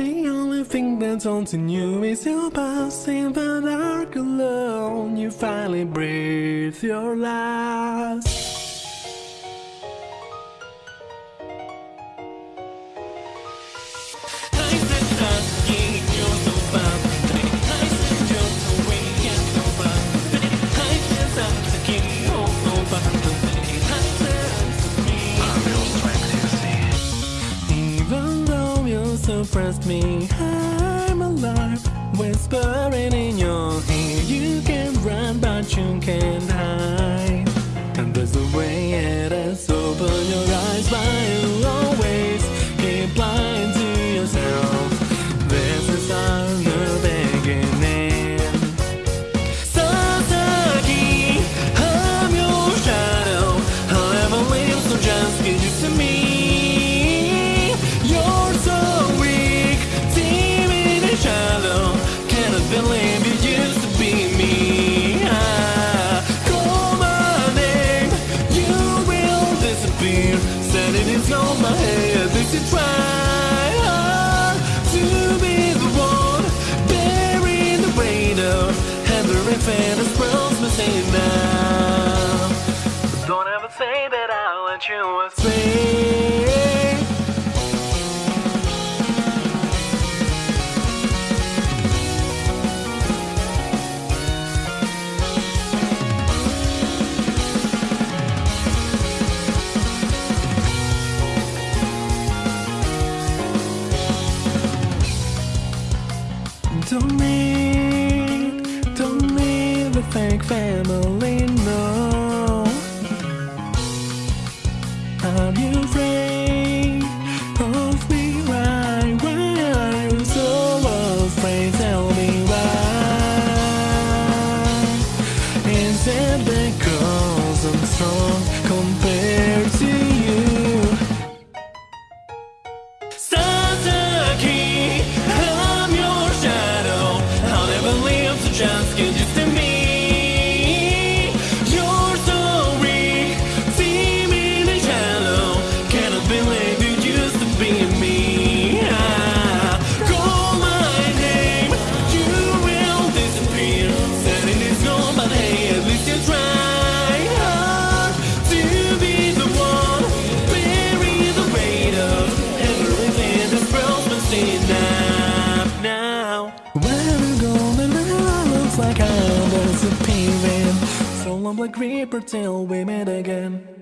The only thing that's haunting you is your past In the dark alone You finally breathe your last suppressed me, I'm alive. Whispering in your ear, you can run, but you can't is on my head. This is try hard to be the one bearing the weight of that's supposed to say now. Don't ever say that I'll let you astray. Don't enough now. I'm and it looks like I'm disappearing. So long, like Reaper, till we meet again.